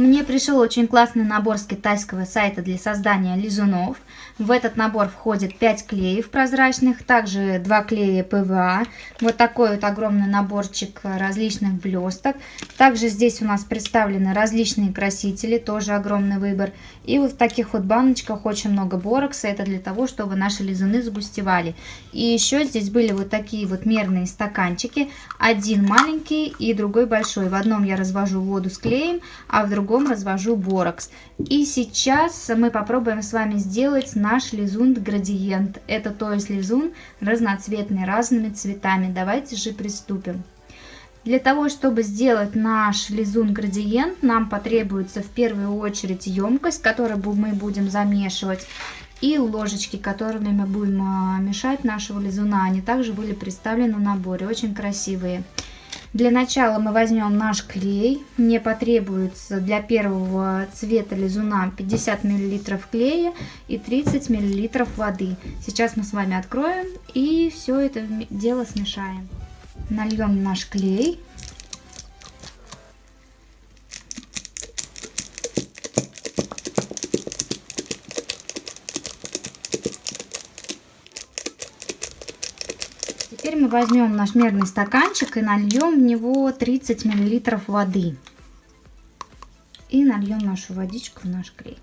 Мне пришел очень классный набор с китайского сайта для создания лизунов. В этот набор входит 5 клеев прозрачных, также 2 клея ПВА, вот такой вот огромный наборчик различных блесток. Также здесь у нас представлены различные красители, тоже огромный выбор. И вот в таких вот баночках очень много борокса, это для того, чтобы наши лизуны сгустевали. И еще здесь были вот такие вот мерные стаканчики, один маленький и другой большой. В одном я развожу воду с клеем, а в другом развожу борокс. И сейчас мы попробуем с вами сделать наш лизун градиент. Это то есть лизун разноцветный, разными цветами. Давайте же приступим. Для того, чтобы сделать наш лизун градиент, нам потребуется в первую очередь емкость, которую мы будем замешивать, и ложечки, которыми мы будем а, мешать нашего лизуна. Они также были представлены в наборе, очень красивые. Для начала мы возьмем наш клей. Мне потребуется для первого цвета лизуна 50 мл клея и 30 мл воды. Сейчас мы с вами откроем и все это дело смешаем. Нальем наш клей. Теперь мы возьмем наш мерный стаканчик и нальем в него 30 мл воды. И нальем нашу водичку в наш клей.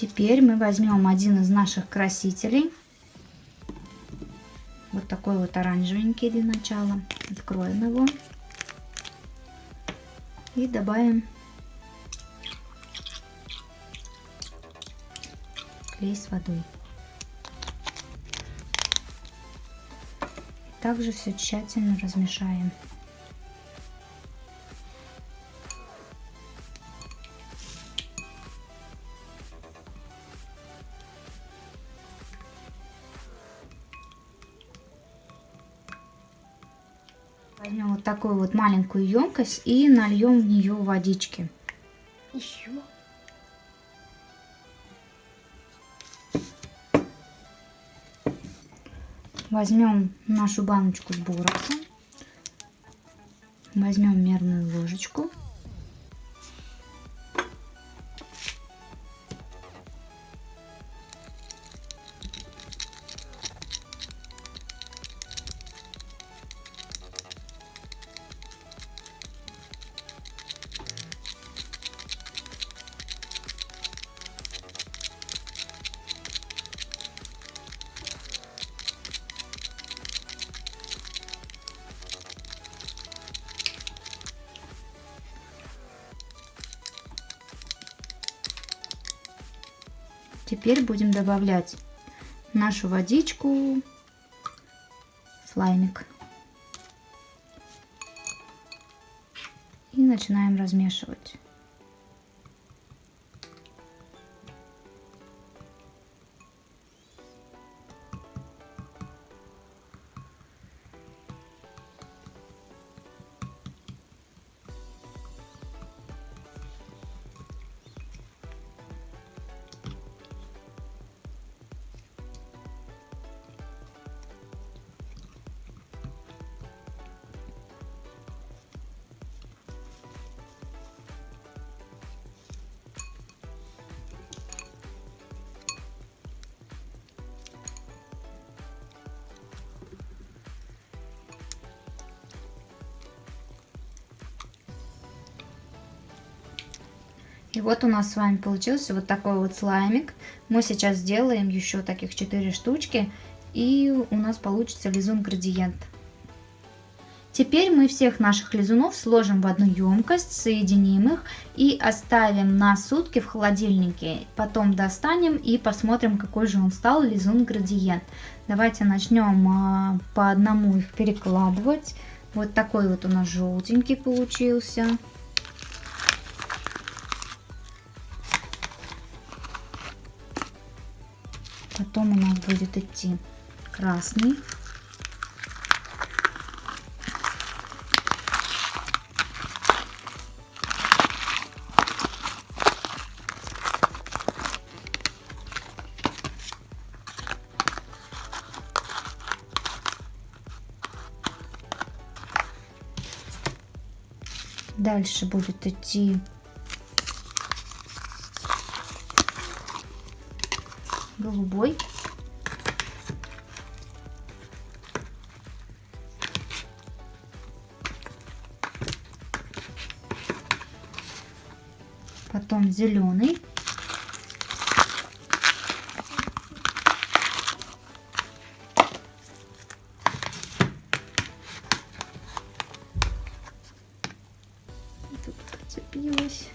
Теперь мы возьмем один из наших красителей. Вот такой вот оранжевенький для начала. Откроем его. И добавим клей с водой. Также все тщательно размешаем. Возьмем вот такую вот маленькую емкость и нальем в нее водички. Еще. Возьмем нашу баночку с бороксом. Возьмем мерную ложечку. Теперь будем добавлять нашу водичку, слаймик. И начинаем размешивать. И вот у нас с вами получился вот такой вот слаймик. Мы сейчас сделаем еще таких 4 штучки. И у нас получится лизун градиент. Теперь мы всех наших лизунов сложим в одну емкость, соединим их и оставим на сутки в холодильнике. Потом достанем и посмотрим, какой же он стал лизун градиент. Давайте начнем а, по одному их перекладывать. Вот такой вот у нас желтенький получился. потом у нас будет идти красный. Дальше будет идти голубой. Потом зеленый. Тут зацепилась.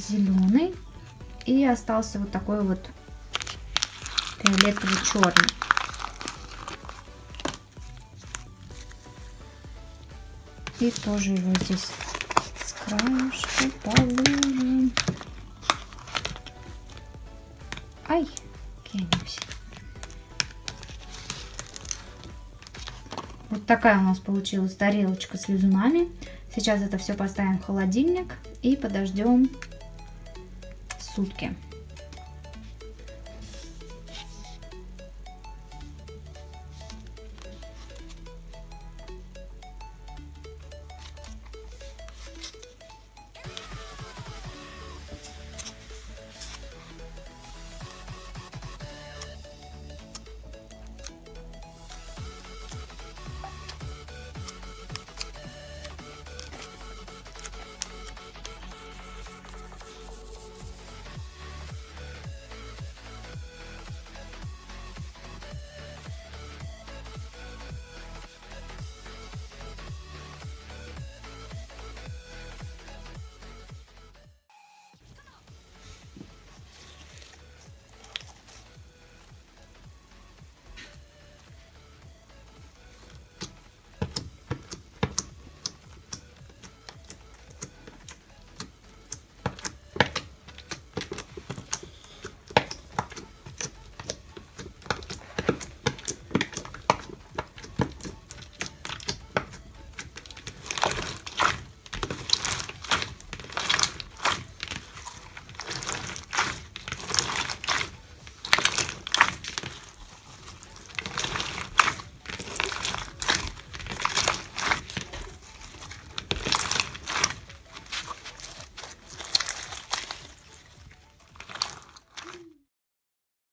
Зеленый. И остался вот такой вот фиолетовый черный. И тоже его здесь с краешка положим. Ай, кинемся. Вот такая у нас получилась тарелочка с лизунами. Сейчас это все поставим в холодильник и подождем сутки.